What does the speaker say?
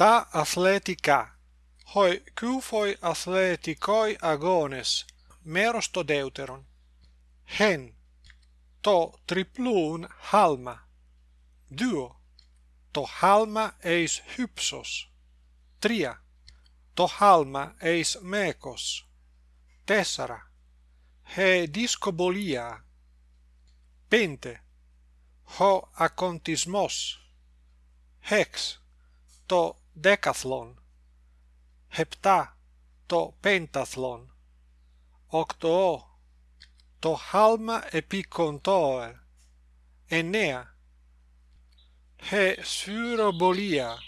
επτά αθλητικά hoi kufoi αθλητικoi αγώνες; Μέρος το δεύτερον hen το τριπλούν χάλμα. Δύο το χάλμα eis hypsos τρία το χάλμα eis μέκος. Τέσσερα he δισκοβολία πέντε ο ακοντισμός. Hex το δέκαθλον επτά το πένταθλον οκτώ το χάλμα επικοντόε εννέα he σφυρομπολία